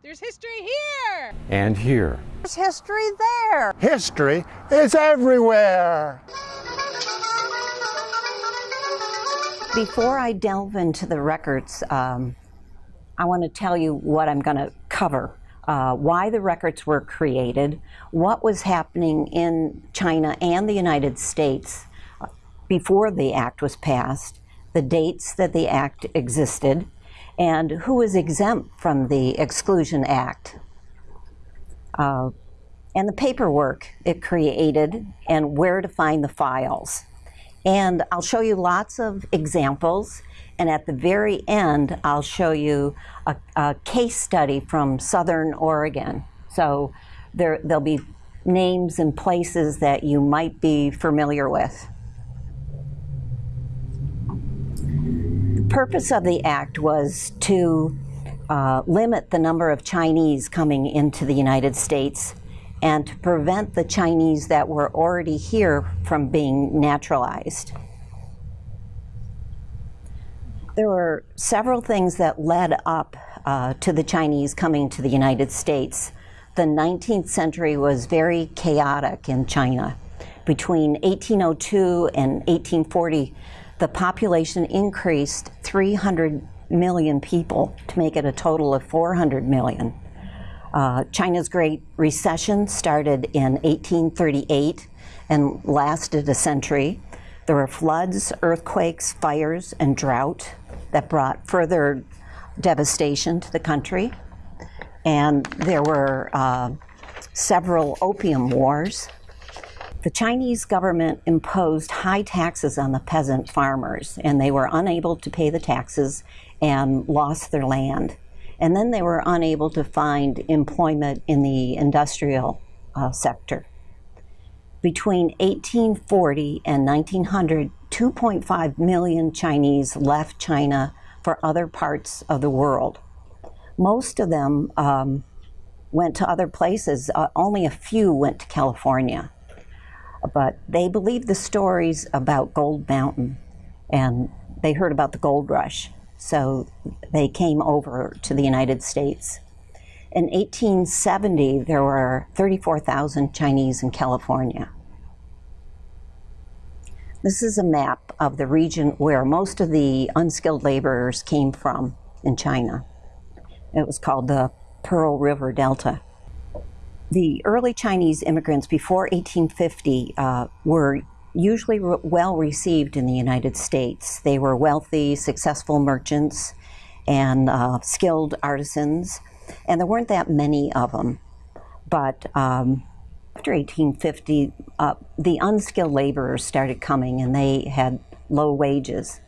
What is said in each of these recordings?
There's history here! And here. There's history there. History is everywhere. Before I delve into the records, um, I want to tell you what I'm going to cover. Uh, why the records were created, what was happening in China and the United States uh, before the act was passed, the dates that the act existed, and who was exempt from the Exclusion Act, uh, and the paperwork it created, and where to find the files. And I'll show you lots of examples. And at the very end, I'll show you a, a case study from Southern Oregon. So there, there'll be names and places that you might be familiar with. Purpose of the act was to uh, limit the number of Chinese coming into the United States and to prevent the Chinese that were already here from being naturalized. There were several things that led up uh, to the Chinese coming to the United States. The 19th century was very chaotic in China. Between 1802 and 1840, the population increased 300 million people to make it a total of 400 million. Uh, China's Great Recession started in 1838 and lasted a century. There were floods, earthquakes, fires, and drought that brought further devastation to the country. And there were uh, several opium wars. The Chinese government imposed high taxes on the peasant farmers, and they were unable to pay the taxes and lost their land. And then they were unable to find employment in the industrial uh, sector. Between 1840 and 1900, 2.5 million Chinese left China for other parts of the world. Most of them um, went to other places. Uh, only a few went to California. But they believed the stories about Gold Mountain and they heard about the gold rush. So they came over to the United States. In 1870, there were 34,000 Chinese in California. This is a map of the region where most of the unskilled laborers came from in China. It was called the Pearl River Delta. The early Chinese immigrants before 1850 uh, were usually re well received in the United States. They were wealthy, successful merchants and uh, skilled artisans, and there weren't that many of them. But um, after 1850, uh, the unskilled laborers started coming and they had low wages.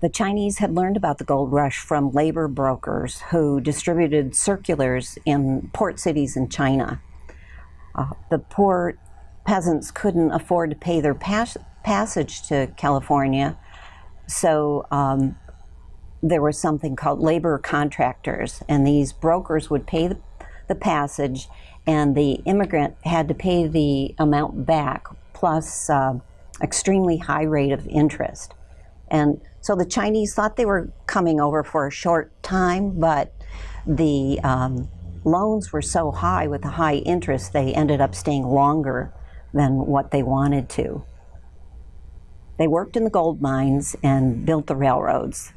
The Chinese had learned about the gold rush from labor brokers who distributed circulars in port cities in China. Uh, the poor peasants couldn't afford to pay their pas passage to California, so um, there was something called labor contractors, and these brokers would pay the, the passage, and the immigrant had to pay the amount back plus uh, extremely high rate of interest. And so the Chinese thought they were coming over for a short time, but the um, loans were so high with the high interest, they ended up staying longer than what they wanted to. They worked in the gold mines and built the railroads.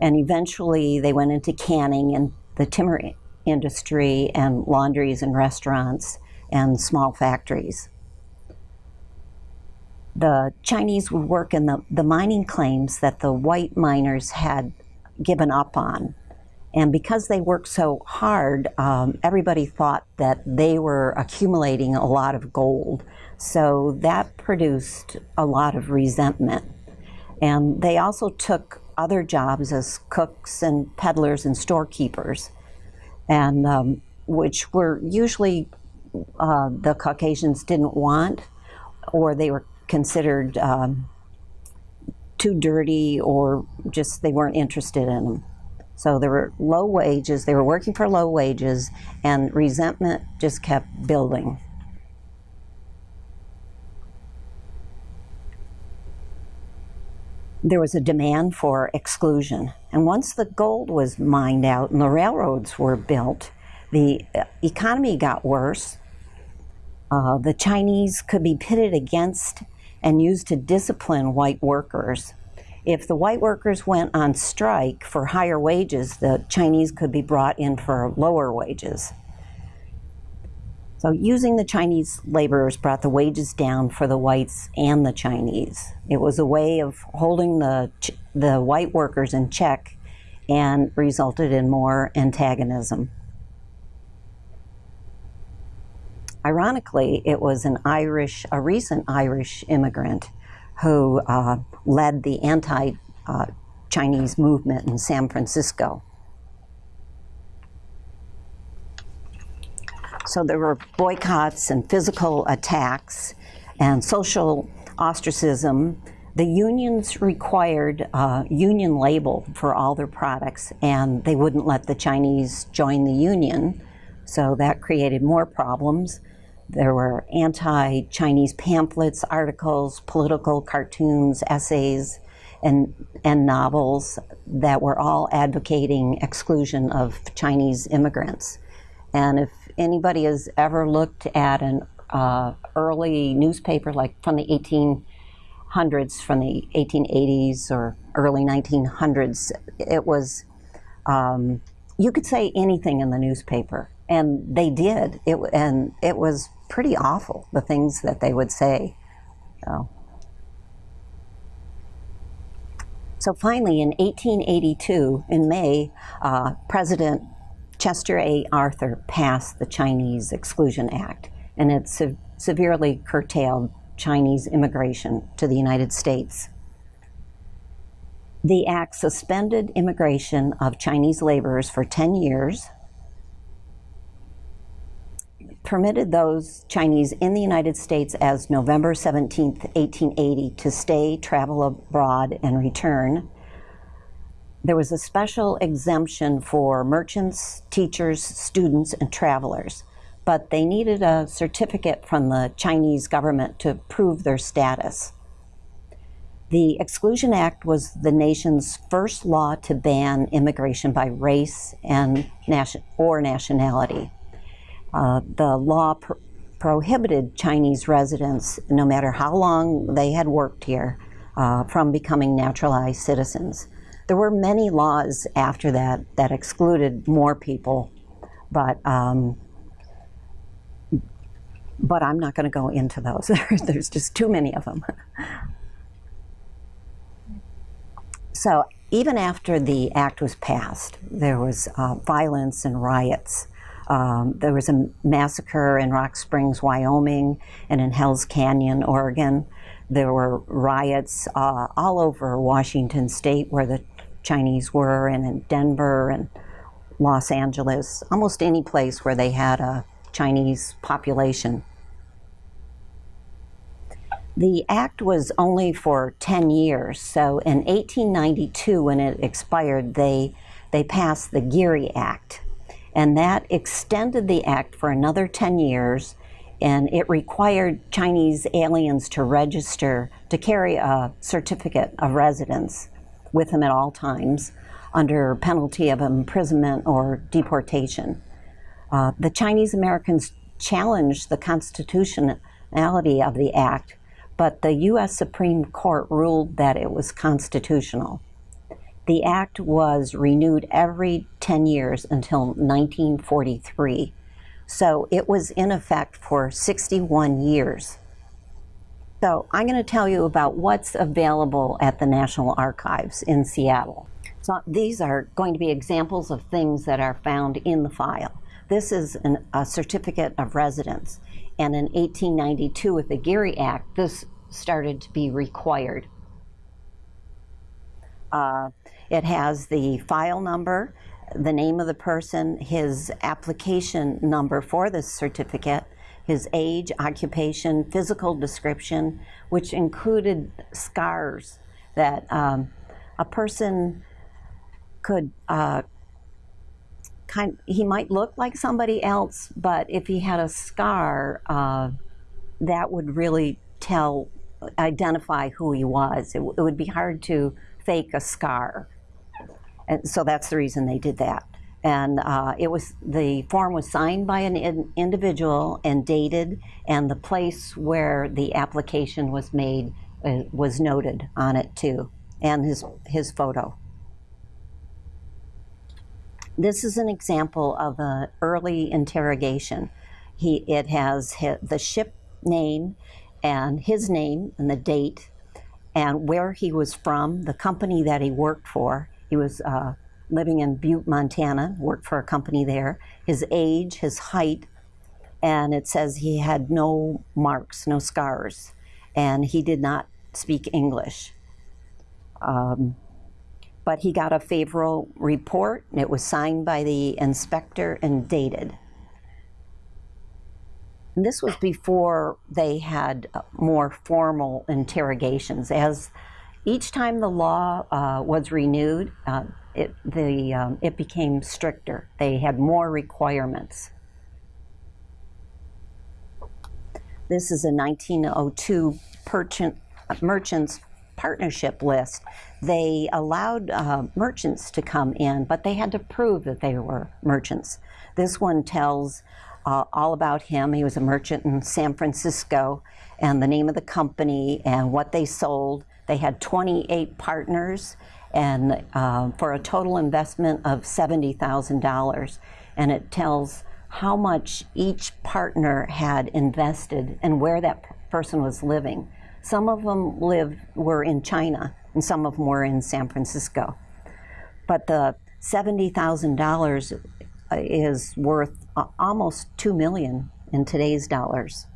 And eventually they went into canning and the timber industry and laundries and restaurants and small factories. The Chinese would work in the, the mining claims that the white miners had given up on and because they worked so hard, um, everybody thought that they were accumulating a lot of gold. So that produced a lot of resentment. And they also took other jobs as cooks and peddlers and storekeepers, and um, which were usually uh, the Caucasians didn't want, or they were considered um, too dirty, or just they weren't interested in them. So there were low wages, they were working for low wages, and resentment just kept building. there was a demand for exclusion. And once the gold was mined out and the railroads were built, the uh, economy got worse. Uh, the Chinese could be pitted against and used to discipline white workers. If the white workers went on strike for higher wages, the Chinese could be brought in for lower wages. So using the Chinese laborers brought the wages down for the whites and the Chinese. It was a way of holding the, the white workers in check and resulted in more antagonism. Ironically, it was an Irish, a recent Irish immigrant who uh, led the anti-Chinese uh, movement in San Francisco. So there were boycotts and physical attacks and social ostracism. The unions required a union label for all their products, and they wouldn't let the Chinese join the union. So that created more problems. There were anti-Chinese pamphlets, articles, political cartoons, essays, and, and novels that were all advocating exclusion of Chinese immigrants. And if anybody has ever looked at an uh, early newspaper, like from the 1800s, from the 1880s or early 1900s, it was, um, you could say anything in the newspaper. And they did. It, and it was pretty awful, the things that they would say. So. So finally, in 1882, in May, uh, President Chester A. Arthur passed the Chinese Exclusion Act, and it se severely curtailed Chinese immigration to the United States. The act suspended immigration of Chinese laborers for 10 years, permitted those Chinese in the United States as November 17, 1880 to stay, travel abroad, and return, there was a special exemption for merchants, teachers, students, and travelers, but they needed a certificate from the Chinese government to prove their status. The Exclusion Act was the nation's first law to ban immigration by race and nation or nationality. Uh, the law pr prohibited Chinese residents, no matter how long they had worked here, uh, from becoming naturalized citizens. There were many laws after that that excluded more people, but um, but I'm not going to go into those. There's just too many of them. so even after the act was passed, there was uh, violence and riots. Um, there was a massacre in Rock Springs, Wyoming, and in Hell's Canyon, Oregon. There were riots uh, all over Washington state where the Chinese were, and in Denver and Los Angeles, almost any place where they had a Chinese population. The act was only for 10 years, so in 1892 when it expired, they, they passed the Geary Act, and that extended the act for another 10 years, and it required Chinese aliens to register to carry a certificate of residence with them at all times under penalty of imprisonment or deportation. Uh, the Chinese Americans challenged the constitutionality of the act, but the U.S. Supreme Court ruled that it was constitutional. The act was renewed every 10 years until 1943, so it was in effect for 61 years. So I'm going to tell you about what's available at the National Archives in Seattle. So these are going to be examples of things that are found in the file. This is an, a certificate of residence. And in 1892 with the Geary Act, this started to be required. Uh, it has the file number, the name of the person, his application number for this certificate, his age, occupation, physical description, which included scars that um, a person could uh, kind he might look like somebody else, but if he had a scar, uh, that would really tell identify who he was. It, it would be hard to fake a scar. And so that's the reason they did that. And uh, it was the form was signed by an in, individual and dated, and the place where the application was made uh, was noted on it too, and his his photo. This is an example of an early interrogation. He it has hi- the ship name and his name and the date and where he was from, the company that he worked for. He was uh, living in Butte, Montana, worked for a company there. His age, his height, and it says he had no marks, no scars, and he did not speak English. Um, but he got a favorable report, and it was signed by the inspector and dated. And this was before they had more formal interrogations. As each time the law uh, was renewed, uh, it, the, um, it became stricter. They had more requirements. This is a 1902 merchant, merchants partnership list. They allowed uh, merchants to come in, but they had to prove that they were merchants. This one tells uh, all about him. He was a merchant in San Francisco, and the name of the company and what they sold. They had 28 partners, and uh, for a total investment of $70,000. And it tells how much each partner had invested and where that person was living. Some of them lived were in China, and some of them were in San Francisco. But the seventy thousand dollars is worth uh, almost two million in today's dollars.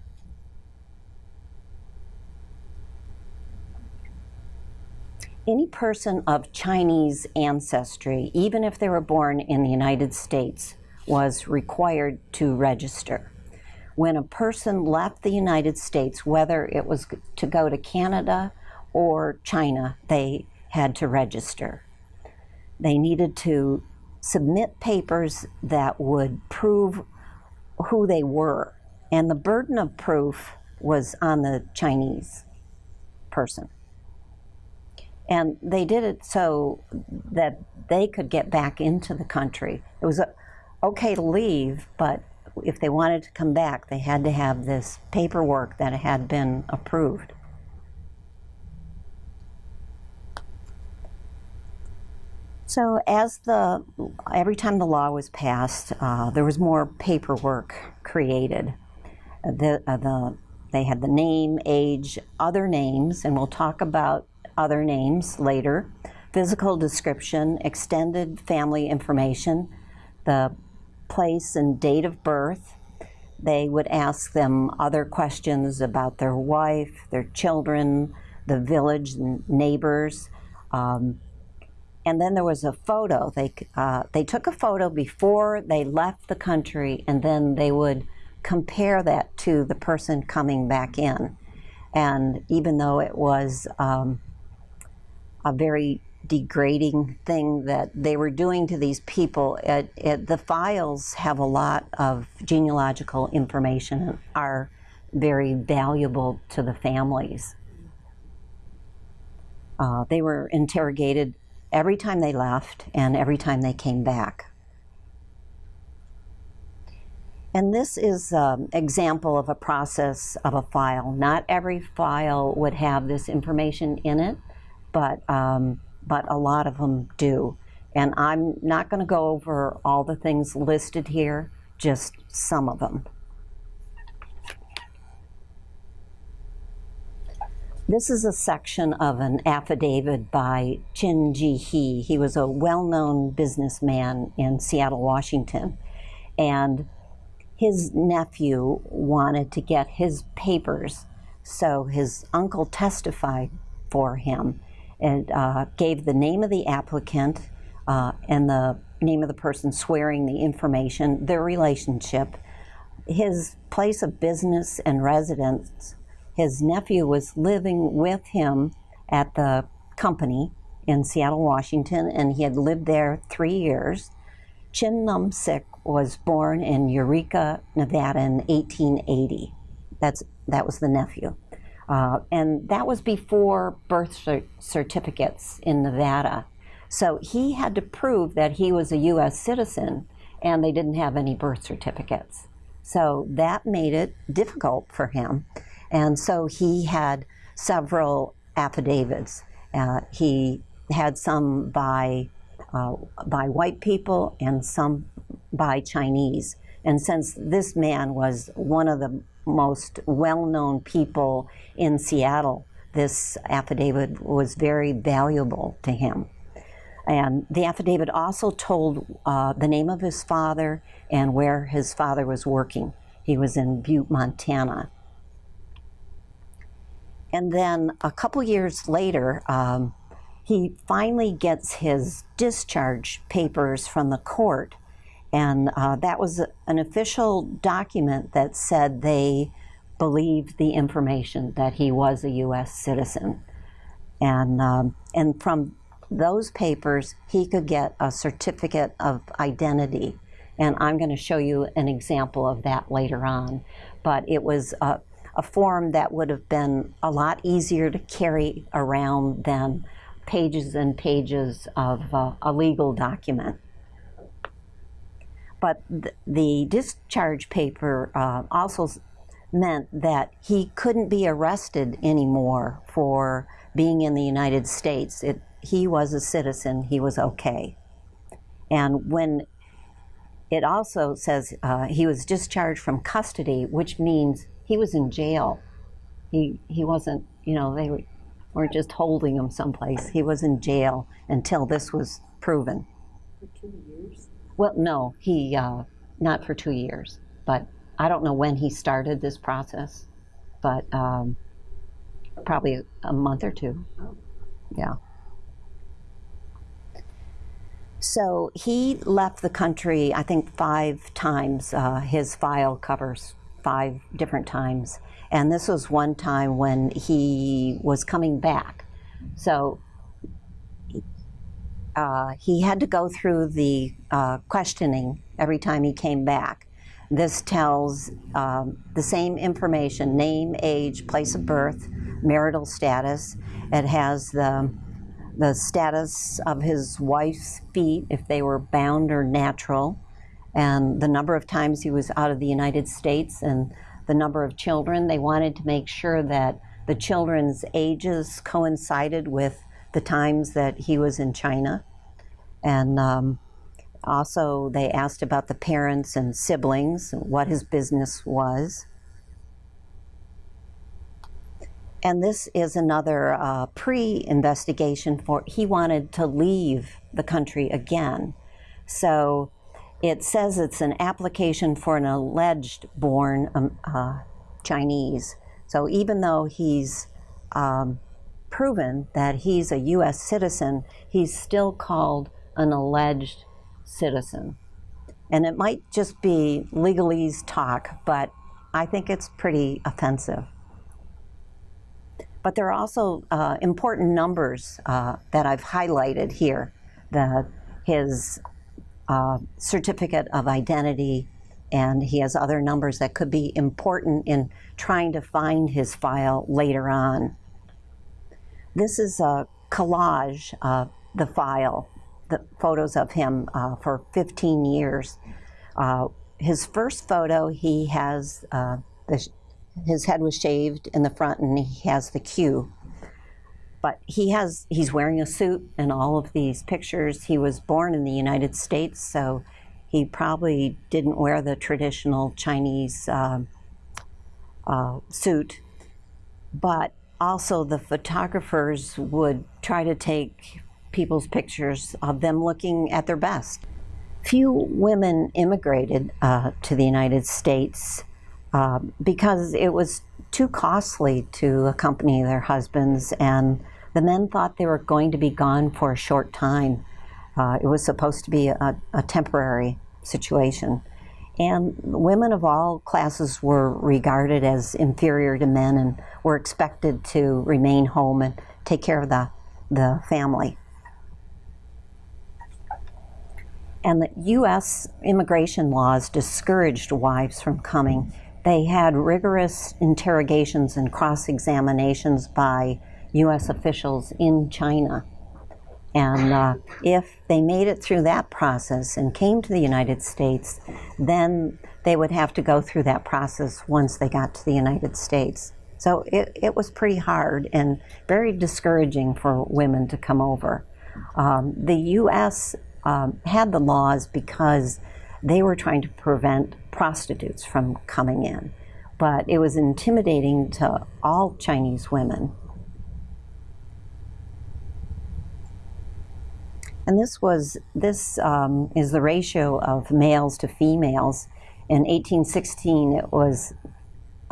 Any person of Chinese ancestry, even if they were born in the United States, was required to register. When a person left the United States, whether it was to go to Canada or China, they had to register. They needed to submit papers that would prove who they were. And the burden of proof was on the Chinese person. And they did it so that they could get back into the country. It was uh, okay to leave, but if they wanted to come back, they had to have this paperwork that had been approved. So as the every time the law was passed, uh, there was more paperwork created. The, uh, the they had the name, age, other names, and we'll talk about other names later. Physical description, extended family information, the place and date of birth. They would ask them other questions about their wife, their children, the village, and neighbors. Um, and then there was a photo. They uh, they took a photo before they left the country, and then they would compare that to the person coming back in. And even though it was um, a very degrading thing that they were doing to these people, it, it, the files have a lot of genealogical information and are very valuable to the families. Uh, they were interrogated every time they left and every time they came back. And this is an example of a process of a file. Not every file would have this information in it, but, um, but a lot of them do. And I'm not going to go over all the things listed here, just some of them. This is a section of an affidavit by Chin Gee Hee. He was a well known businessman in Seattle, Washington. And his nephew wanted to get his papers, so his uncle testified for him and uh, gave the name of the applicant uh, and the name of the person swearing the information, their relationship, his place of business and residence. His nephew was living with him at the company in Seattle, Washington, and he had lived there three years. Chin Num Sik was born in Eureka, Nevada in 1880. That's, that was the nephew. Uh, and that was before birth cer- certificates in Nevada. So he had to prove that he was a U.S. citizen, and they didn't have any birth certificates. So that made it difficult for him. And so he had several affidavits. Uh, he had some by, uh, by white people and some by Chinese. And since this man was one of the most well known people in Seattle, this affidavit was very valuable to him. And the affidavit also told uh, the name of his father and where his father was working. He was in Butte, Montana. And then a couple years later, um, he finally gets his discharge papers from the court. And uh, that was an official document that said they believed the information that he was a U.S. citizen. And, um, and from those papers, he could get a certificate of identity. And I'm going to show you an example of that later on. But it was a, a form that would have been a lot easier to carry around than pages and pages of uh, a legal document. But th the discharge paper uh, also meant that he couldn't be arrested anymore for being in the United States. It, he was a citizen, he was okay. And when it also says uh, he was discharged from custody, which means he was in jail. He, he wasn't, you know, they weren't just holding him someplace. He was in jail until this was proven. For two years? Well, no, he, uh, not for two years, but I don't know when he started this process, but um, probably a month or two. Yeah. So he left the country, I think, five times. Uh, his file covers five different times. And this was one time when he was coming back. So uh, he had to go through the uh, questioning every time he came back. This tells um, the same information name, age, place of birth, marital status. It has the, the status of his wife's feet, if they were bound or natural, and the number of times he was out of the United States and the number of children. They wanted to make sure that the children's ages coincided with the times that he was in China. And um, also, they asked about the parents and siblings, and what his business was. And this is another uh, pre investigation for he wanted to leave the country again. So it says it's an application for an alleged born um, uh, Chinese. So even though he's um, proven that he's a U.S. citizen, he's still called an alleged citizen. And it might just be legalese talk, but I think it's pretty offensive. But there are also uh, important numbers uh, that I've highlighted here. The, his uh, certificate of identity, and he has other numbers that could be important in trying to find his file later on. This is a collage of the file the photos of him uh, for 15 years. Uh, his first photo, he has uh, the, his head was shaved in the front, and he has the queue. But he has he's wearing a suit in all of these pictures. He was born in the United States, so he probably didn't wear the traditional Chinese uh, uh, suit. But also, the photographers would try to take people's pictures of them looking at their best. Few women immigrated uh, to the United States uh, because it was too costly to accompany their husbands, and the men thought they were going to be gone for a short time. Uh, it was supposed to be a, a temporary situation. And women of all classes were regarded as inferior to men and were expected to remain home and take care of the, the family. And the U.S. immigration laws discouraged wives from coming they had rigorous interrogations and cross examinations by U.S. officials in China. And uh, if they made it through that process and came to the United States, then they would have to go through that process once they got to the United States. So it, it was pretty hard and very discouraging for women to come over. Um, the U.S. Um, had the laws because they were trying to prevent prostitutes from coming in. But it was intimidating to all Chinese women. And this was this um, is the ratio of males to females. In 1816, it was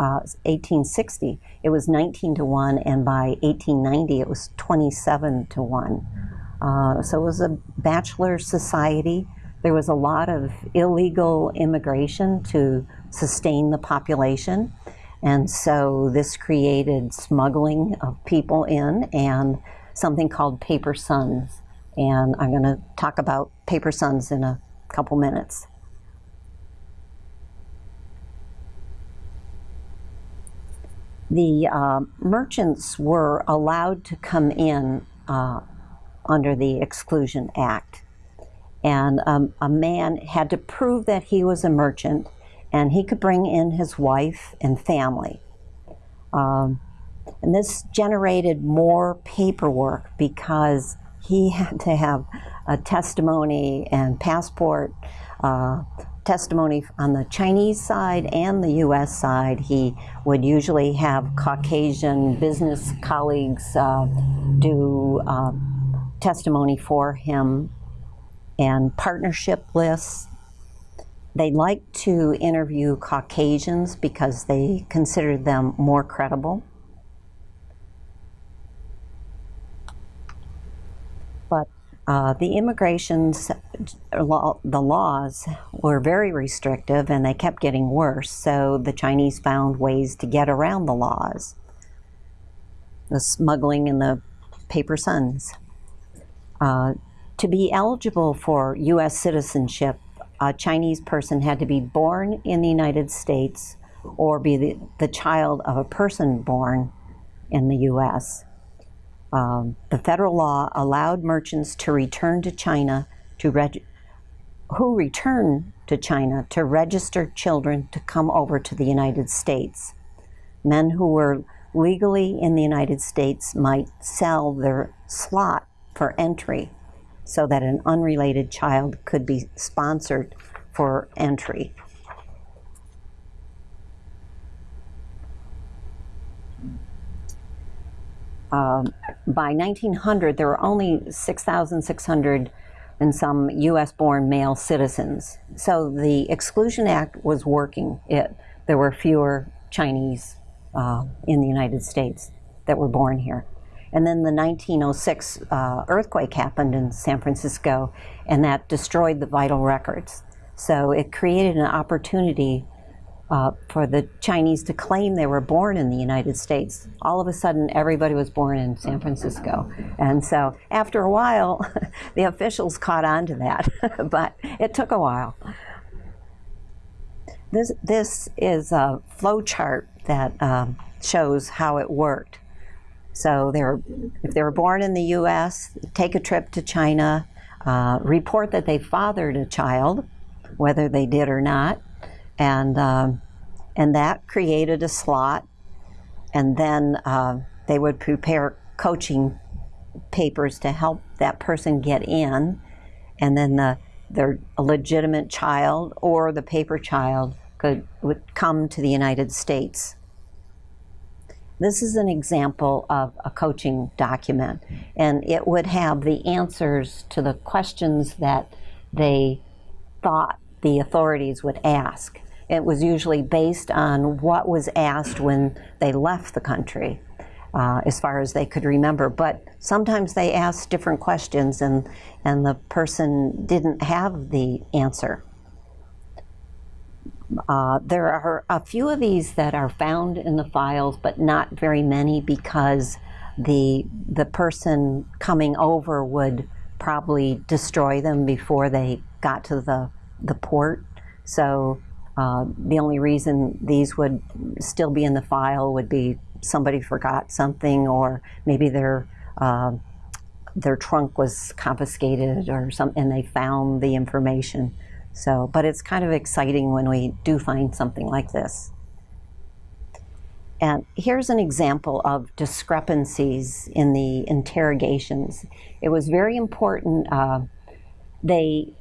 uh, 1860, it was 19 to 1, and by 1890, it was 27 to 1. Uh, so it was a bachelor society. There was a lot of illegal immigration to sustain the population. And so this created smuggling of people in and something called paper sons. And I'm going to talk about paper sons in a couple minutes. The uh, merchants were allowed to come in uh, under the Exclusion Act. And um, a man had to prove that he was a merchant and he could bring in his wife and family. Um, and this generated more paperwork because he had to have a testimony and passport uh, testimony on the Chinese side and the U.S. side. He would usually have Caucasian business colleagues uh, do uh, testimony for him and partnership lists. They like to interview Caucasians because they consider them more credible. But uh, the immigrations, law, the laws were very restrictive and they kept getting worse, so the Chinese found ways to get around the laws. The smuggling and the paper sons. Uh, to be eligible for U.S. citizenship, a Chinese person had to be born in the United States or be the, the child of a person born in the U.S. Um, the federal law allowed merchants to return to China to reg- who return to China to register children to come over to the United States. Men who were legally in the United States might sell their slot for entry so that an unrelated child could be sponsored for entry. Um, by 1900, there were only 6,600 and some U.S. born male citizens. So the Exclusion Act was working. It, there were fewer Chinese uh, in the United States that were born here. And then the 1906 uh, earthquake happened in San Francisco, and that destroyed the vital records. So it created an opportunity uh, for the Chinese to claim they were born in the United States. All of a sudden, everybody was born in San Francisco. And so after a while, the officials caught on to that, but it took a while. This, this is a flow chart that um, shows how it worked. So they were, if they were born in the U.S., take a trip to China, uh, report that they fathered a child, whether they did or not, and um, and that created a slot. And then uh, they would prepare coaching papers to help that person get in, and then the their legitimate child or the paper child could would come to the United States this is an example of a coaching document, and it would have the answers to the questions that they thought the authorities would ask. It was usually based on what was asked when they left the country, uh, as far as they could remember. But sometimes they asked different questions, and, and the person didn't have the answer. Uh, there are a few of these that are found in the files, but not very many because the the person coming over would probably destroy them before they got to the the port. So Uh, the only reason these would still be in the file would be somebody forgot something, or maybe their uh, their trunk was confiscated or something, and they found the information. So, but it's kind of exciting when we do find something like this. And here's an example of discrepancies in the interrogations. It was very important. Uh, they,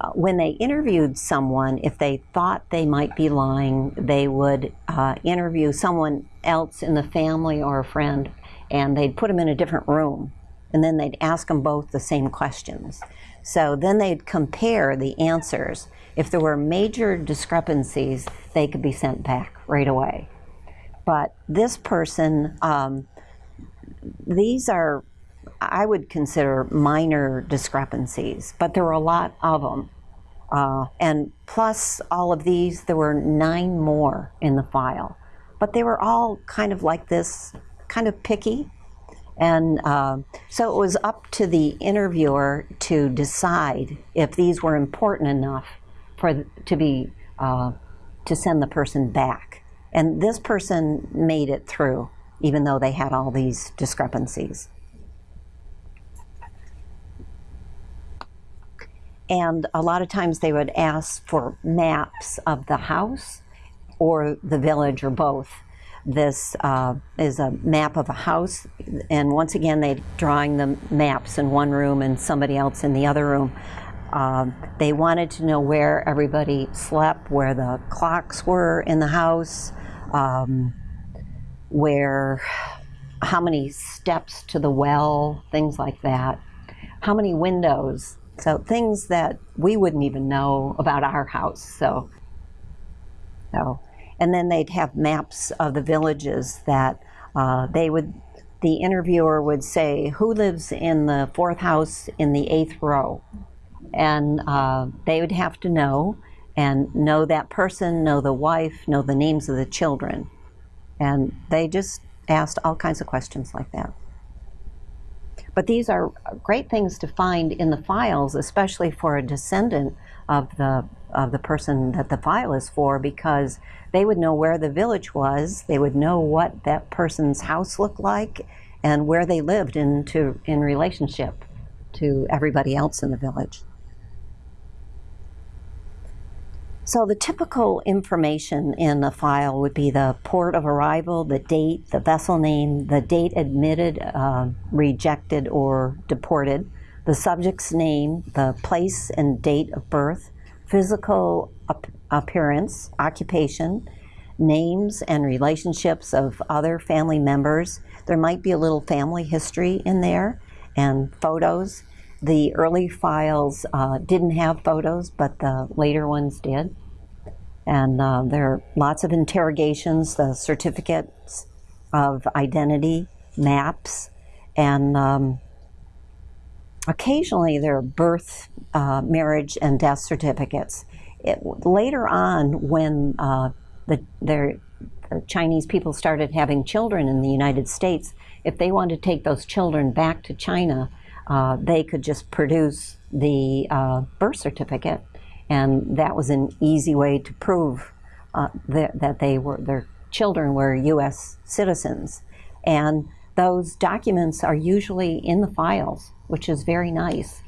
uh, when they interviewed someone, if they thought they might be lying, they would uh, interview someone else in the family or a friend, and they'd put them in a different room, and then they'd ask them both the same questions. So then they'd compare the answers. If there were major discrepancies, they could be sent back right away. But this person, um, these are, I would consider minor discrepancies, but there were a lot of them. Uh, and plus all of these, there were nine more in the file. But they were all kind of like this, kind of picky. And uh, so it was up to the interviewer to decide if these were important enough for to be uh, to send the person back. And this person made it through, even though they had all these discrepancies. And a lot of times they would ask for maps of the house or the village or both. This uh, is a map of a house, and once again, they're drawing the maps in one room and somebody else in the other room. Um, they wanted to know where everybody slept, where the clocks were in the house, um, where how many steps to the well, things like that, how many windows. So things that we wouldn't even know about our house. So, so, and then they'd have maps of the villages that uh, they would. The interviewer would say, "Who lives in the fourth house in the eighth row?" And uh, they would have to know and know that person, know the wife, know the names of the children. And they just asked all kinds of questions like that. But these are great things to find in the files, especially for a descendant of the of the person that the file is for, because they would know where the village was, they would know what that person's house looked like, and where they lived in to, in relationship to everybody else in the village. So the typical information in a file would be the port of arrival, the date, the vessel name, the date admitted, uh, rejected, or deported, the subject's name, the place and date of birth, physical ap appearance, occupation, names and relationships of other family members. There might be a little family history in there and photos. The early files uh, didn't have photos, but the later ones did. And uh, there are lots of interrogations, the certificates of identity, maps, and um, occasionally there are birth, uh, marriage, and death certificates. It, later on, when uh, the, the Chinese people started having children in the United States, if they wanted to take those children back to China, uh, they could just produce the uh, birth certificate, and that was an easy way to prove uh, that, that they were their children were U.S. citizens, and those documents are usually in the files, which is very nice.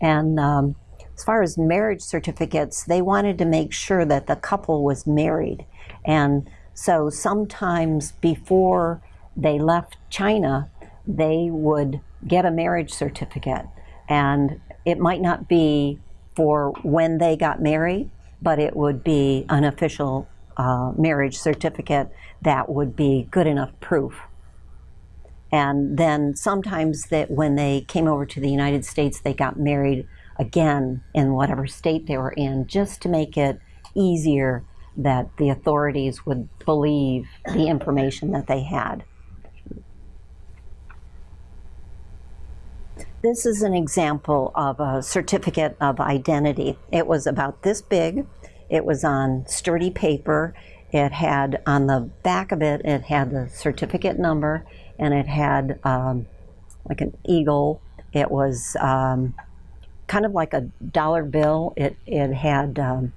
And um, as far as marriage certificates, they wanted to make sure that the couple was married, and so sometimes before they left China, they would get a marriage certificate. And it might not be for when they got married, but it would be an official uh, marriage certificate that would be good enough proof. And then sometimes that when they came over to the United States, they got married again in whatever state they were in, just to make it easier that the authorities would believe the information that they had. This is an example of a certificate of identity. It was about this big. It was on sturdy paper. It had on the back of it, it had the certificate number and it had um, like an eagle. It was um, kind of like a dollar bill. It, it had um,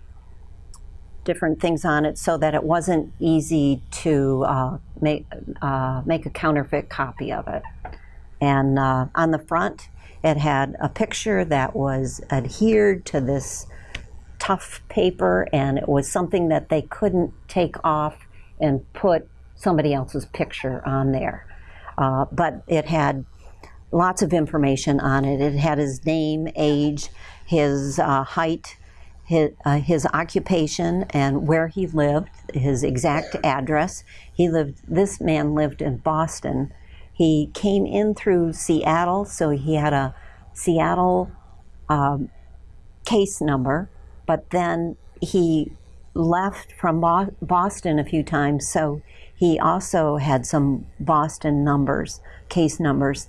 different things on it so that it wasn't easy to uh, make, uh, make a counterfeit copy of it. And uh, on the front, it had a picture that was adhered to this tough paper, and it was something that they couldn't take off and put somebody else's picture on there. Uh, but it had lots of information on it. It had his name, age, his uh, height, his, uh, his occupation, and where he lived, his exact address. He lived. This man lived in Boston. He came in through Seattle, so he had a Seattle um, case number, but then he left from Bo- Boston a few times, so he also had some Boston numbers, case numbers.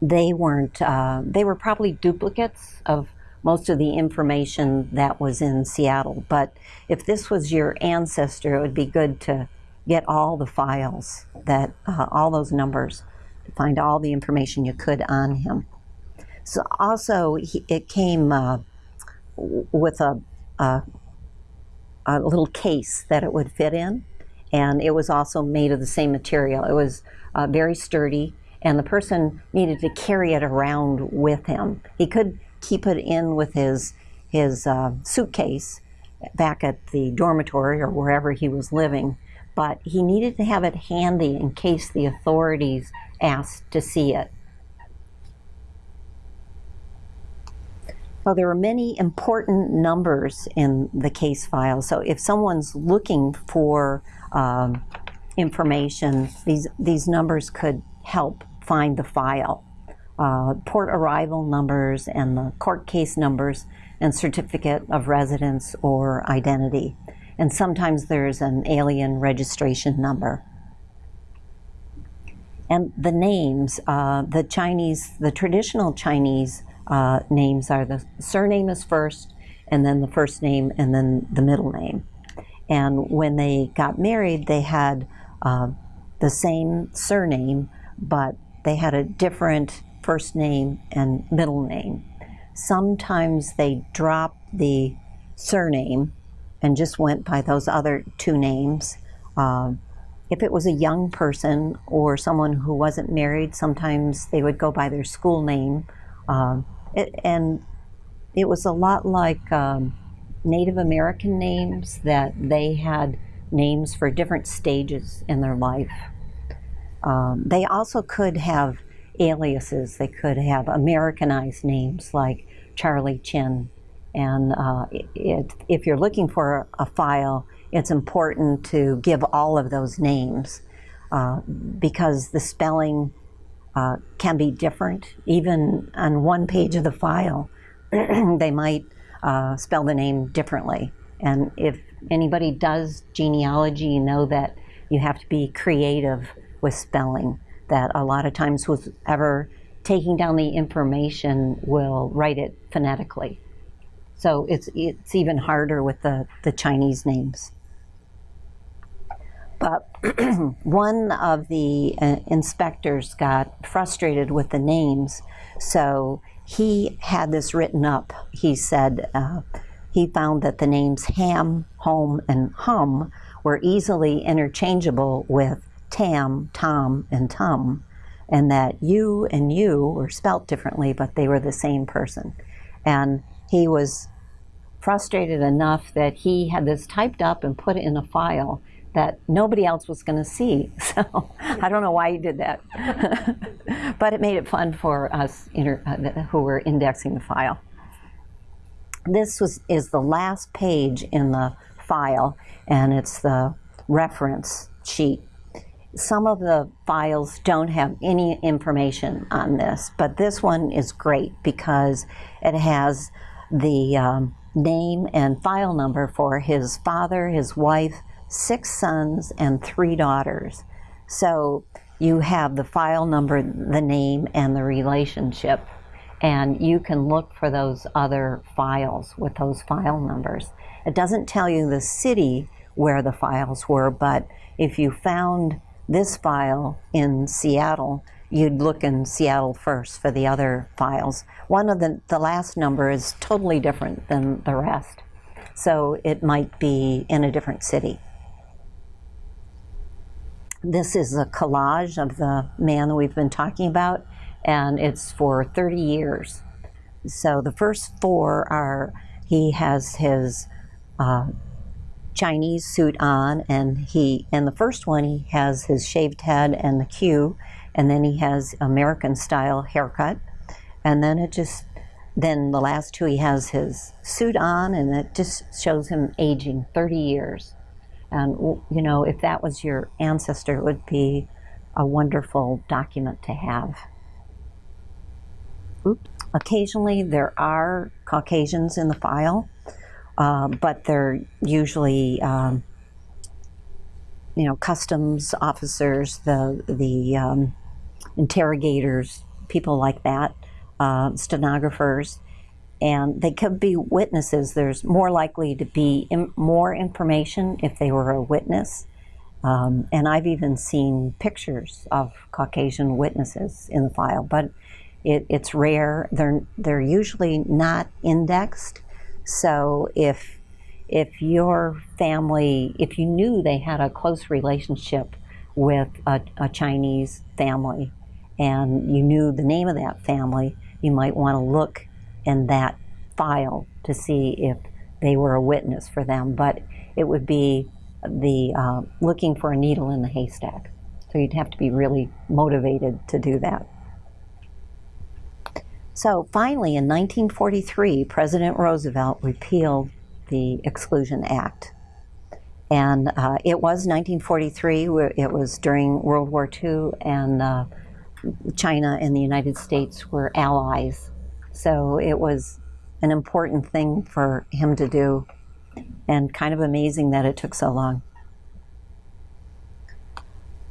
They weren't, uh, they were probably duplicates of most of the information that was in Seattle. But if this was your ancestor, it would be good to get all the files, that uh, all those numbers, to find all the information you could on him. So also, he, it came uh, with a, a, a little case that it would fit in, and it was also made of the same material. It was uh, very sturdy, and the person needed to carry it around with him. He could keep it in with his his uh, suitcase back at the dormitory or wherever he was living, but he needed to have it handy in case the authorities asked to see it. Well, there are many important numbers in the case file. So if someone's looking for um, information, these, these numbers could help find the file. Uh, port arrival numbers and the court case numbers and certificate of residence or identity. And sometimes there's an alien registration number. And the names, uh, the Chinese, the traditional Chinese uh, names are the surname is first, and then the first name, and then the middle name. And when they got married, they had uh, the same surname, but they had a different first name and middle name. Sometimes they dropped the surname and just went by those other two names. Um, if it was a young person or someone who wasn't married, sometimes they would go by their school name. Um, it, and it was a lot like um, Native American names that they had names for different stages in their life. Um, they also could have aliases. They could have Americanized names like Charlie Chin. And uh, it, if you're looking for a file, it's important to give all of those names uh, because the spelling uh, can be different. Even on one page of the file, they might uh, spell the name differently. And if anybody does genealogy, you know that you have to be creative with spelling. That a lot of times, whoever taking down the information will write it phonetically. So it's it's even harder with the, the Chinese names. But one of the uh, inspectors got frustrated with the names, so he had this written up. He said uh, he found that the names Ham, Home, and Hum were easily interchangeable with Tam, Tom, and Tum, and that you and you were spelt differently, but they were the same person. And he was frustrated enough that he had this typed up and put it in a file that nobody else was going to see. So I don't know why he did that. but it made it fun for us uh, who were indexing the file. This was, is the last page in the file, and it's the reference sheet. Some of the files don't have any information on this, but this one is great because it has the um, name and file number for his father, his wife, six sons and three daughters. So you have the file number, the name, and the relationship. And you can look for those other files with those file numbers. It doesn't tell you the city where the files were, but if you found this file in Seattle, you'd look in Seattle first for the other files. One of the, the last number is totally different than the rest. So it might be in a different city. This is a collage of the man that we've been talking about, and it's for 30 years. So the first four are he has his uh, Chinese suit on, and he and the first one he has his shaved head and the queue, and then he has American style haircut, and then it just then the last two he has his suit on, and it just shows him aging 30 years. And you know, if that was your ancestor, it would be a wonderful document to have. Oops. Occasionally, there are Caucasians in the file, uh, but they're usually, um, you know, customs officers, the the um, interrogators, people like that, uh, stenographers, and they could be witnesses. There's more likely to be more information if they were a witness. Um, and I've even seen pictures of Caucasian witnesses in the file, but it, it's rare. They're they're usually not indexed. So if if your family, if you knew they had a close relationship with a, a Chinese family, and you knew the name of that family, you might want to look in that file to see if they were a witness for them. But it would be the uh, looking for a needle in the haystack. So you'd have to be really motivated to do that. So finally, in 1943, President Roosevelt repealed the Exclusion Act. And uh, it was 1943, it was during World War II, and uh, China and the United States were allies. So it was an important thing for him to do, and kind of amazing that it took so long.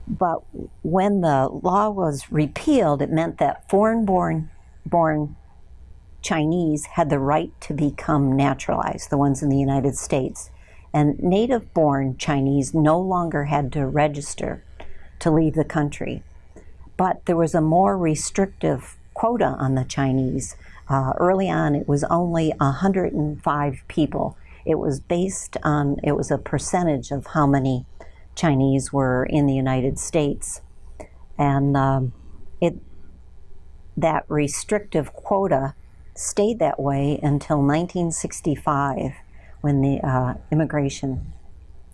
But when the law was repealed, it meant that foreign born born Chinese had the right to become naturalized, the ones in the United States. And native born Chinese no longer had to register to leave the country. But there was a more restrictive quota on the Chinese. Uh, early on, it was only 105 people. It was based on, it was a percentage of how many Chinese were in the United States. And um, it, that restrictive quota stayed that way until 1965 when the uh, Immigration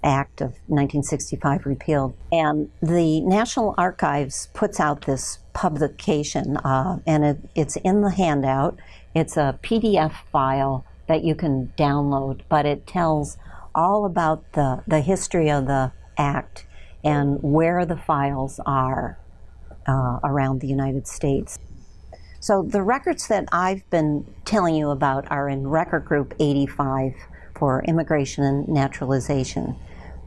Act of 1965 repealed. And the National Archives puts out this publication, uh, and it, it's in the handout. It's a PDF file that you can download, but it tells all about the, the history of the Act and where the files are uh, around the United States. So the records that I've been telling you about are in record group 85 for immigration and naturalization.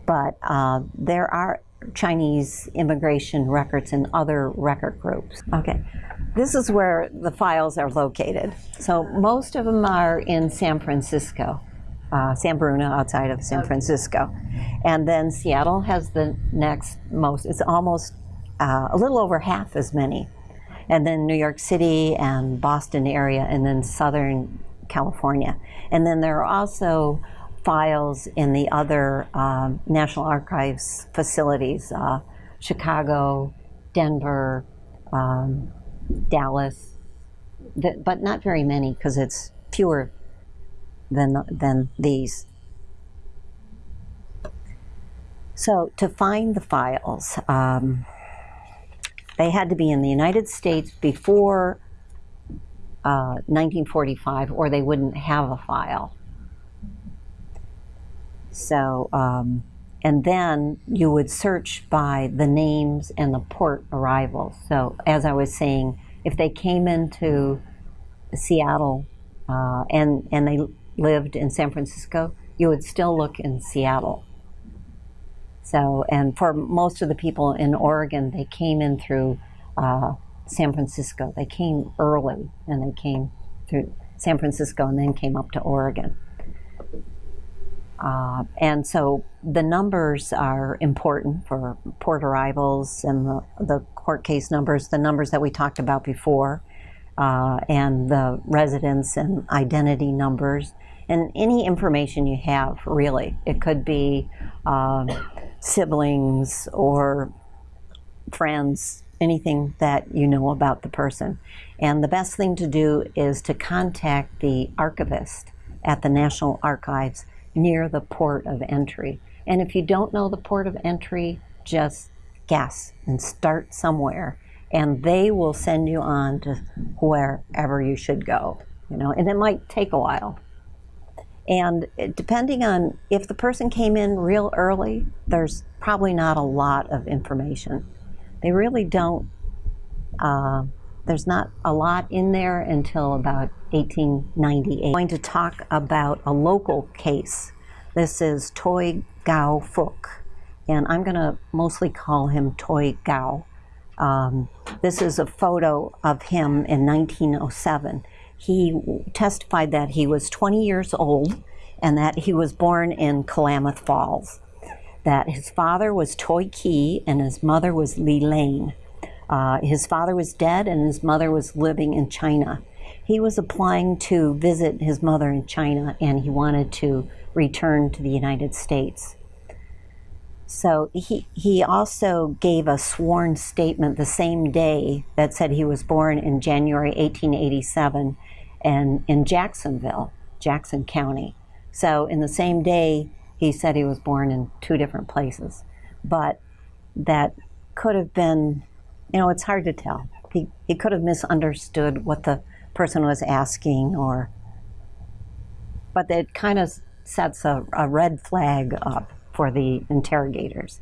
But uh, there are Chinese immigration records in other record groups. Okay, this is where the files are located. So most of them are in San Francisco, uh, San Bruno outside of San Francisco. And then Seattle has the next most, it's almost uh, a little over half as many and then New York City and Boston area, and then Southern California. And then there are also files in the other um, National Archives facilities uh, Chicago, Denver, um, Dallas, but not very many because it's fewer than, than these. So to find the files, um, they had to be in the United States before uh, 1945 or they wouldn't have a file. So, um, and then you would search by the names and the port arrivals. So, as I was saying, if they came into Seattle uh, and, and they lived in San Francisco, you would still look in Seattle. So, and for most of the people in Oregon, they came in through uh, San Francisco. They came early and they came through San Francisco and then came up to Oregon. Uh, and so the numbers are important for port arrivals and the, the court case numbers, the numbers that we talked about before, uh, and the residence and identity numbers. and any information you have, really. It could be um, siblings or friends, anything that you know about the person. And the best thing to do is to contact the archivist at the National Archives near the port of entry. And if you don't know the port of entry, just guess and start somewhere. And they will send you on to wherever you should go. You know, and it might take a while. And depending on if the person came in real early, there's probably not a lot of information. They really don't, uh, there's not a lot in there until about 1898. I'm going to talk about a local case. This is Toi Gao Fook, and I'm going to mostly call him Toi Gao. Um, this is a photo of him in 1907 he testified that he was 20 years old and that he was born in Klamath Falls. That his father was Toi Key and his mother was Li Lane. Uh, his father was dead and his mother was living in China. He was applying to visit his mother in China and he wanted to return to the United States. So he, he also gave a sworn statement the same day that said he was born in January 1887 and in Jacksonville, Jackson County. So in the same day, he said he was born in two different places. But that could have been, you know, it's hard to tell. He, he could have misunderstood what the person was asking or, but it kind of sets a, a red flag up for the interrogators.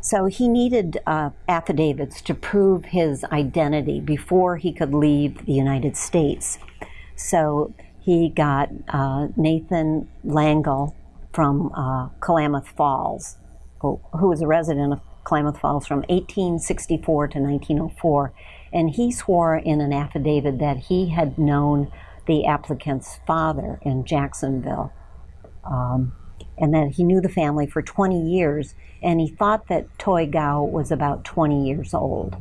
So he needed uh, affidavits to prove his identity before he could leave the United States. So he got uh, Nathan Langle from uh, Klamath Falls, who, who was a resident of Klamath Falls from 1864 to 1904. And he swore in an affidavit that he had known the applicant's father in Jacksonville. Um, and that he knew the family for 20 years, and he thought that Toy Gao was about 20 years old.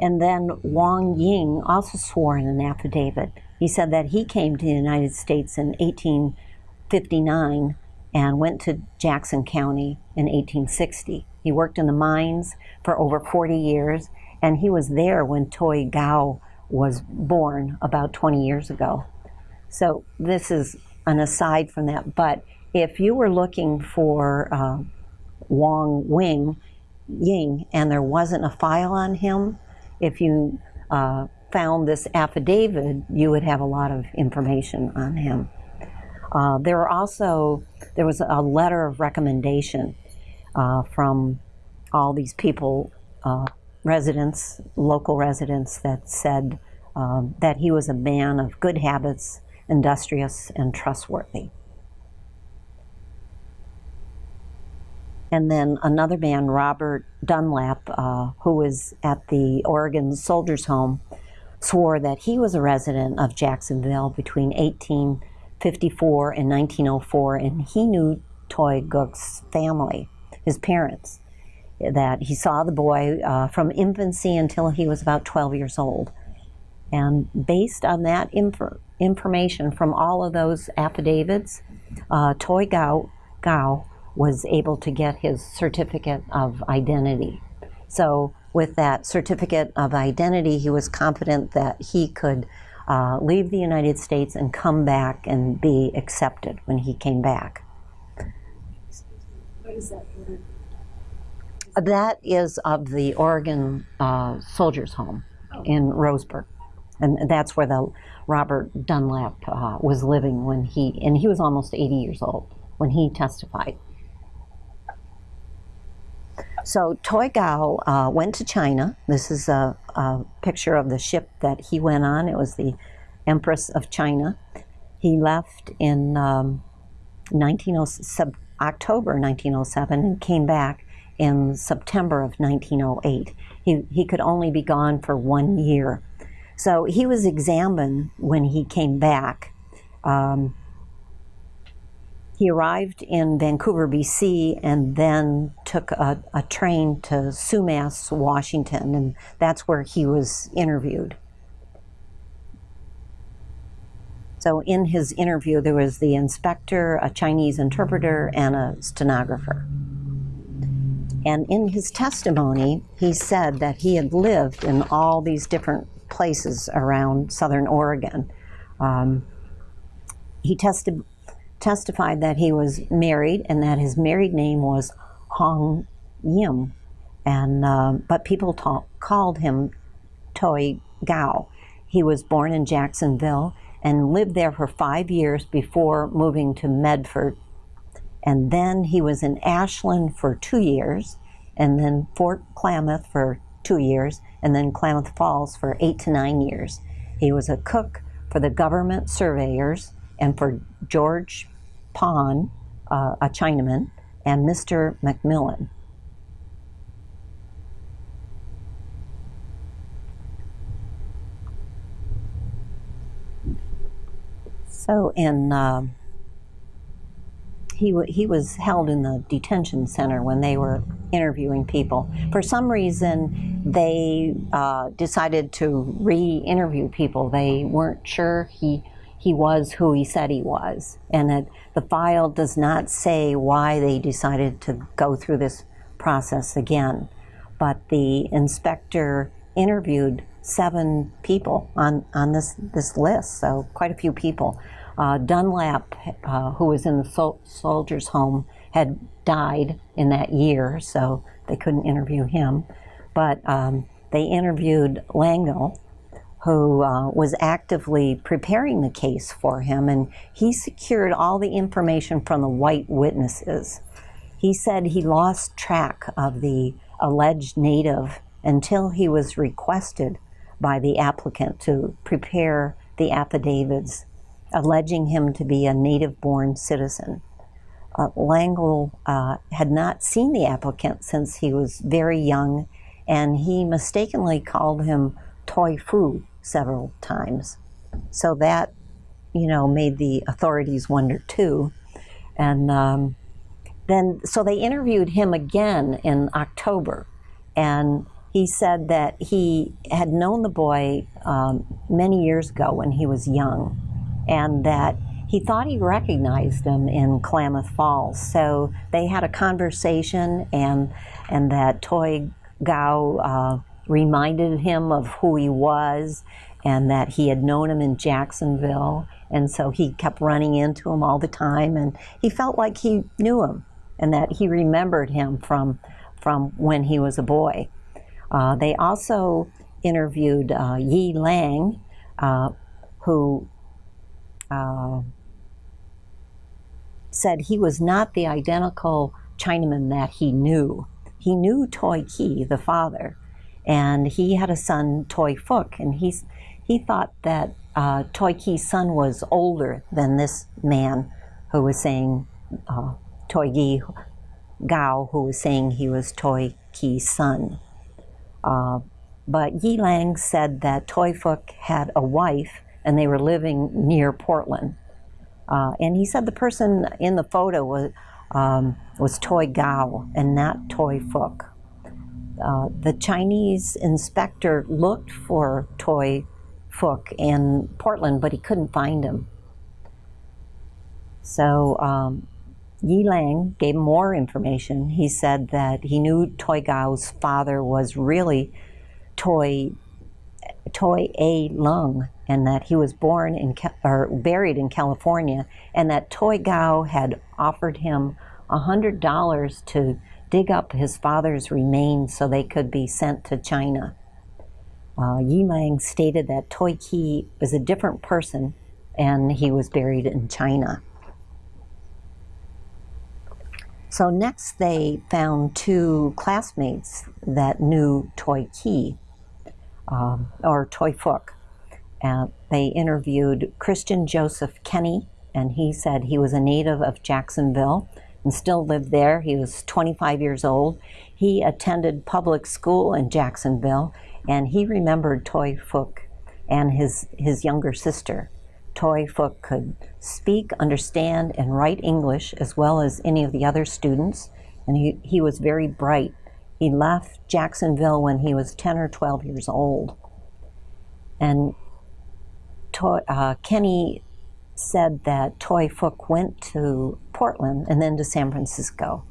And then Wang Ying also swore in an affidavit. He said that he came to the United States in 1859 and went to Jackson County in 1860. He worked in the mines for over 40 years, and he was there when Toy Gao was born about 20 years ago. So this is an aside from that, but if you were looking for uh, Wing Ying and there wasn't a file on him, if you uh, found this affidavit, you would have a lot of information on him. Uh, there were also there was a letter of recommendation uh, from all these people, uh, residents, local residents, that said um, that he was a man of good habits, industrious, and trustworthy. and then another man, Robert Dunlap, uh, who was at the Oregon Soldiers Home, swore that he was a resident of Jacksonville between 1854 and 1904, and he knew Toi Gook's family, his parents, that he saw the boy uh, from infancy until he was about 12 years old. And based on that inf information from all of those affidavits, uh, Toi Gao, Gao was able to get his certificate of identity. So, with that certificate of identity, he was confident that he could uh, leave the United States and come back and be accepted when he came back. What is that? That is of the Oregon uh, Soldiers Home oh. in Roseburg. And that's where the Robert Dunlap uh, was living when he, and he was almost 80 years old when he testified. So Toy Gao uh, went to China. This is a, a, picture of the ship that he went on. It was the Empress of China. He left in um, October 1907 and came back in September of 1908. He, he could only be gone for one year. So he was examined when he came back. Um, he arrived in Vancouver, BC, and then took a, a train to Sumas, Washington, and that's where he was interviewed. So in his interview, there was the inspector, a Chinese interpreter, and a stenographer. And in his testimony, he said that he had lived in all these different places around southern Oregon. Um, he testi- testified that he was married and that his married name was Hong Yim, and uh, but people called him Toi Gao. He was born in Jacksonville and lived there for five years before moving to Medford. And then he was in Ashland for two years, and then Fort Klamath for two years, and then Klamath Falls for eight to nine years. He was a cook for the government surveyors and for George Pond, uh, a Chinaman, and Mr. McMillan. So in uh, he he was held in the detention center when they were interviewing people. For some reason, they uh, decided to re-interview people. They weren't sure he he was who he said he was, and the file does not say why they decided to go through this process again. But the inspector interviewed seven people on, on this, this list, so quite a few people. Uh, Dunlap, uh, who was in the sol- soldier's home, had died in that year, so they couldn't interview him. But um, they interviewed Langle, who uh, was actively preparing the case for him, and he secured all the information from the white witnesses. He said he lost track of the alleged native until he was requested by the applicant to prepare the affidavits alleging him to be a native born citizen. Uh, Langle uh, had not seen the applicant since he was very young, and he mistakenly called him Toy Fu several times. So that, you know, made the authorities wonder too. And um, then, so they interviewed him again in October, and he said that he had known the boy um, many years ago when he was young, and that he thought he recognized him in Klamath Falls. So they had a conversation, and and that Toi Gao uh, reminded him of who he was, and that he had known him in Jacksonville, and so he kept running into him all the time, and he felt like he knew him, and that he remembered him from from when he was a boy. Uh, they also interviewed uh, Yi Lang, uh, who uh, said he was not the identical Chinaman that he knew. He knew Toy Ki, the father, and he had a son, Toy Fook, and he's, he thought that uh, Toi Ki's son was older than this man who was saying uh, Toi Yi Gao, who was saying he was Toy Ki's son. Uh, but Yi Lang said that Toy Fook had a wife and they were living near Portland. Uh, and he said the person in the photo was, um, was Toi Gao and not Toy Fook. Uh, the Chinese inspector looked for Toy Fook in Portland, but he couldn't find him. So um, Yi Lang gave more information. He said that he knew Toy Gao's father was really Toi Toi A Lung, and that he was born in or buried in California, and that Toy Gao had offered him a hundred dollars to dig up his father's remains so they could be sent to China. Uh, Yi Lang stated that Toy Ki was a different person, and he was buried in China. So next they found two classmates that knew Toy Ki, um, or Toy Fook. And they interviewed Christian Joseph Kenny, and he said he was a native of Jacksonville and still lived there. He was 25 years old. He attended public school in Jacksonville, and he remembered Toy Fook and his, his younger sister. Toy Fook could speak, understand, and write English as well as any of the other students, and he, he was very bright. He left Jacksonville when he was 10 or 12 years old. And uh, Kenny said that Toy Fook went to Portland and then to San Francisco.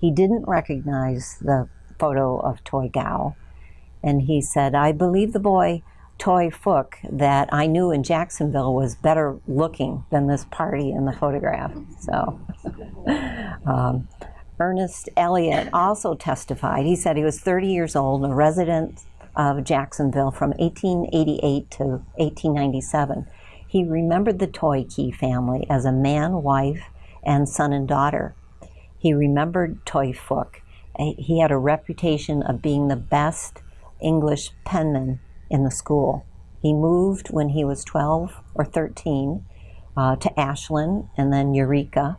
He didn't recognize the photo of Toy Gao, and he said, I believe the boy Toy Fook that I knew in Jacksonville was better looking than this party in the photograph. So, um, Ernest Elliott also testified. He said he was 30 years old, a resident of Jacksonville from 1888 to 1897. He remembered the Toy Key family as a man, wife, and son and daughter. He remembered Toy Fook. He had a reputation of being the best English penman in the school. He moved when he was 12 or 13 uh, to Ashland and then Eureka,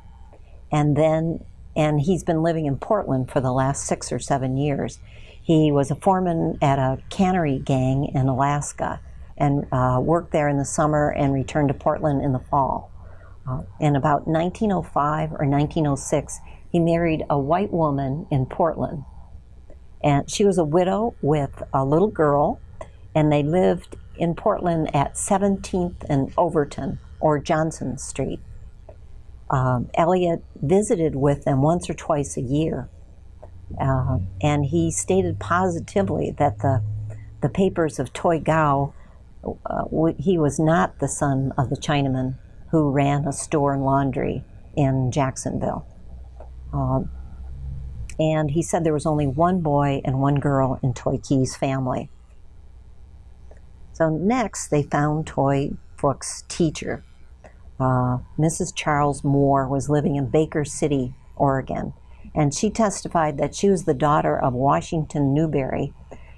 and then and he's been living in Portland for the last six or seven years. He was a foreman at a cannery gang in Alaska and uh, worked there in the summer and returned to Portland in the fall. Uh, in about 1905 or 1906, he married a white woman in Portland. And she was a widow with a little girl, and they lived in Portland at 17th and Overton or Johnson Street um, Elliott visited with them once or twice a year, uh, and he stated positively that the the papers of Toy Gao, uh, he was not the son of the Chinaman who ran a store and laundry in Jacksonville. Um, and he said there was only one boy and one girl in Toy Key's family. So next, they found Toy Fook's teacher, uh, Mrs. Charles Moore was living in Baker City, Oregon, and she testified that she was the daughter of Washington Newberry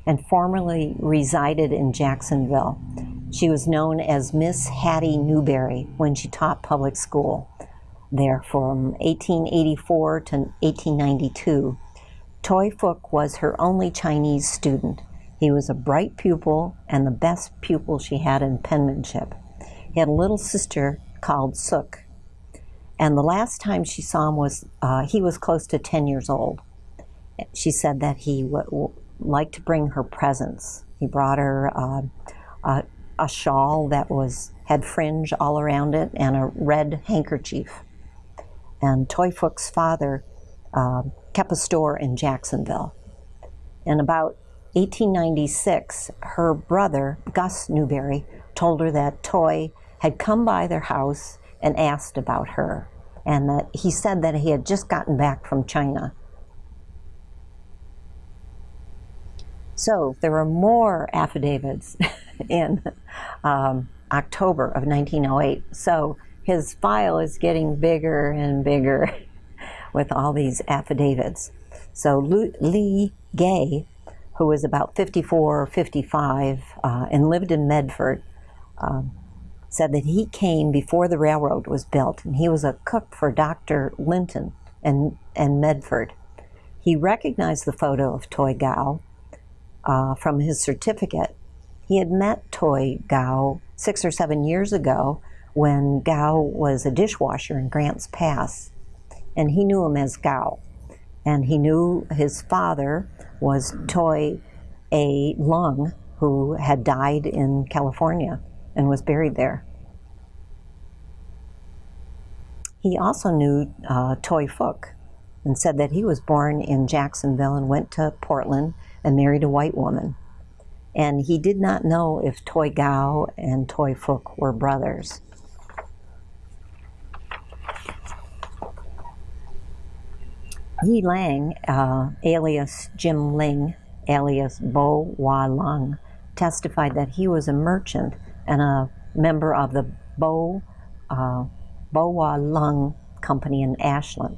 and formerly resided in Jacksonville. She was known as Miss Hattie Newberry when she taught public school there from 1884 to 1892. Toy Fook was her only Chinese student. He was a bright pupil and the best pupil she had in penmanship. He had a little sister called Sook. And the last time she saw him was, uh, he was close to 10 years old. She said that he would like to bring her presents. He brought her uh, a, a shawl that was had fringe all around it and a red handkerchief. And Toy Fook's father uh, kept a store in Jacksonville. In about 1896, her brother, Gus Newberry, told her that Toy had come by their house and asked about her, and that he said that he had just gotten back from China. So there were more affidavits in um, October of 1908. So his file is getting bigger and bigger with all these affidavits. So Lee Gay, who was about 54 or 55 uh, and lived in Medford, um, said that he came before the railroad was built and he was a cook for Dr. Linton and, and Medford. He recognized the photo of Toy Gao uh, from his certificate. He had met Toy Gao six or seven years ago when Gao was a dishwasher in Grants Pass, and he knew him as Gao. And he knew his father was Toy A. Lung, who had died in California and was buried there. He also knew uh, Toy Fook and said that he was born in Jacksonville and went to Portland and married a white woman. And he did not know if Toy Gao and Toy Fook were brothers. Yi Lang, uh, alias Jim Ling, alias Bo Wa Lung, testified that he was a merchant and a member of the Bo, uh, Lung Company in Ashland.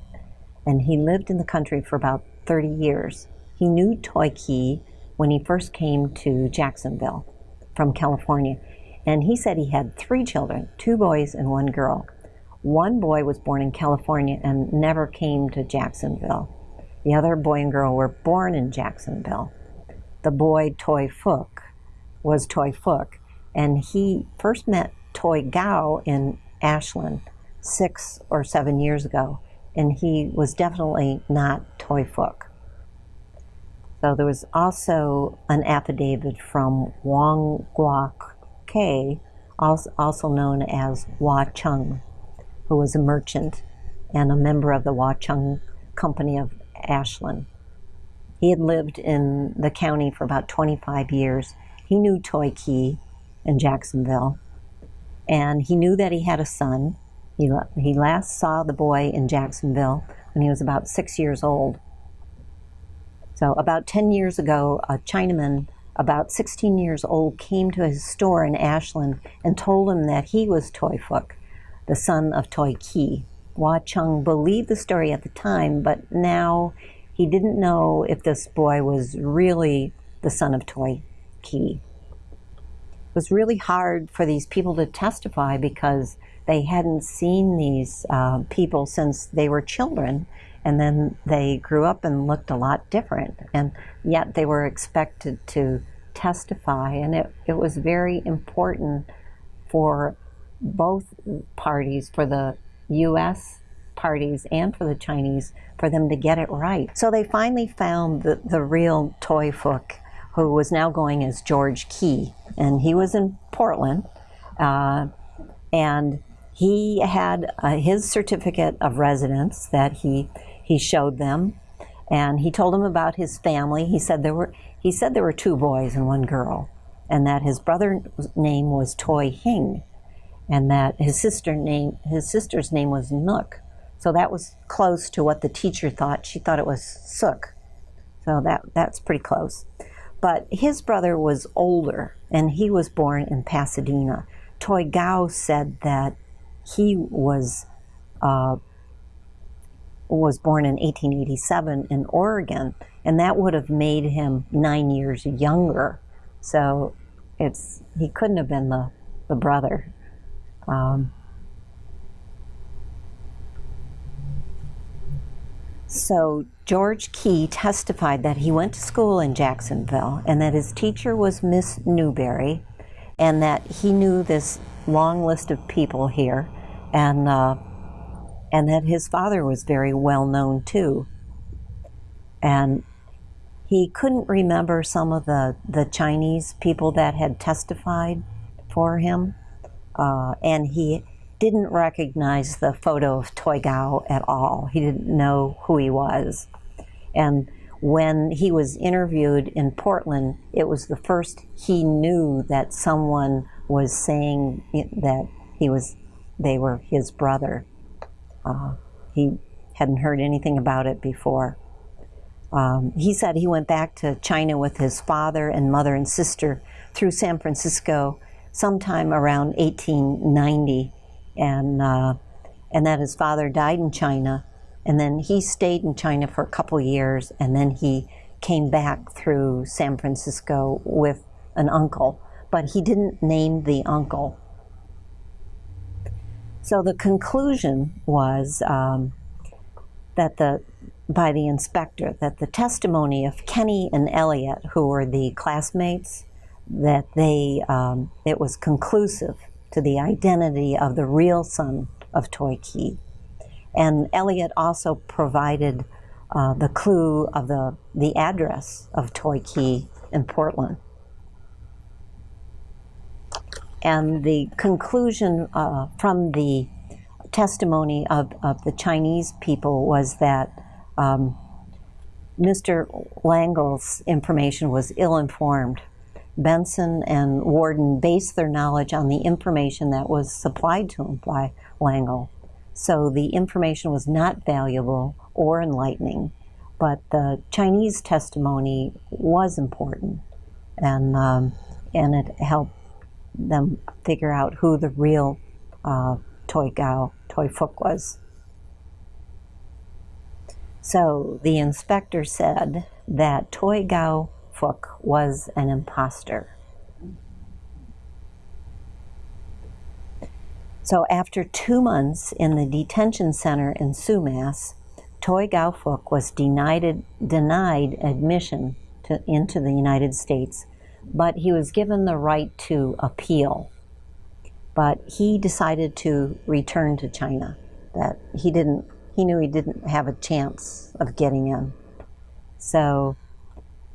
And he lived in the country for about 30 years. He knew Toy Key when he first came to Jacksonville from California. And he said he had three children, two boys and one girl. One boy was born in California and never came to Jacksonville. The other boy and girl were born in Jacksonville. The boy, Toy Fook, was Toy Fook, and he first met Toy Gao in Ashland six or seven years ago, and he was definitely not Toy Fook. So there was also an affidavit from Wong Guok K, als- also known as Hua Chung, who was a merchant and a member of the Hua Chung Company of Ashland. He had lived in the county for about 25 years. He knew Toy Key in Jacksonville, and he knew that he had a son. He, he last saw the boy in Jacksonville when he was about six years old. So, about 10 years ago, a Chinaman about 16 years old came to his store in Ashland and told him that he was Toy Fook, the son of Toy Ki. Hua Chung believed the story at the time, but now he didn't know if this boy was really the son of Toy Ki. It was really hard for these people to testify because they hadn't seen these uh, people since they were children. And then they grew up and looked a lot different. And yet they were expected to testify. And it, it was very important for both parties for the us parties and for the chinese for them to get it right. So they finally found the, the real toy fook who was now going as george key and he was in portland uh, and he had uh, his certificate of residence that he he showed them and he told them about his family. He said there were he said there were two boys and one girl and that his brother's name was toy hing and that his sister name his sister's name was nook. So that was close to what the teacher thought. She thought it was sook. So that that's pretty close but his brother was older and he was born in pasadena toy gao said that he was uh, was born in 1887 in Oregon, and that would have made him nine years younger. So it's he couldn't have been the the brother. Um, so George Key testified that he went to school in Jacksonville and that his teacher was Miss Newberry, and that he knew this long list of people here, and. Uh, and that his father was very well known too. And he couldn't remember some of the, the Chinese people that had testified for him, uh, and he didn't recognize the photo of Toy Gao at all. He didn't know who he was. And when he was interviewed in Portland, it was the first he knew that someone was saying that he was, they were his brother. Uh, he hadn't heard anything about it before. Um, he said he went back to China with his father and mother and sister through San Francisco sometime around 1890, and uh, and that his father died in China, and then he stayed in China for a couple years, and then he came back through San Francisco with an uncle, but he didn't name the uncle. So the conclusion was um, that the by the inspector that the testimony of Kenny and Elliot, who were the classmates, that they um, it was conclusive to the identity of the real son of Toy Key. And Elliot also provided uh, the clue of the, the address of Toy Key in Portland. And the conclusion uh, from the testimony of, of the Chinese people was that um, Mr. Langle's information was ill informed. Benson and Warden based their knowledge on the information that was supplied to them by Langle. So the information was not valuable or enlightening, but the Chinese testimony was important, and um, and it helped them figure out who the real uh, Toy Gao, Toy Fook was. So the inspector said that Toy Gao Fook was an impostor. So after two months in the detention center in Sumas, Toy Gao Fook was denied, denied admission to, into the United States, but he was given the right to appeal. But he decided to return to China. That he didn't, he knew he didn't have a chance of getting in. So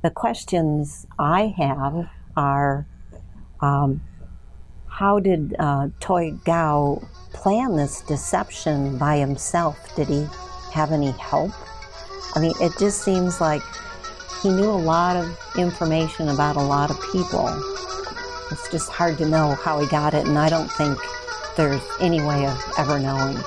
the questions I have are um, How did uh, Toy Gao plan this deception by himself? Did he have any help? I mean, it just seems like he knew a lot of information about a lot of people. It's just hard to know how he got it, and I don't think there's any way of ever knowing.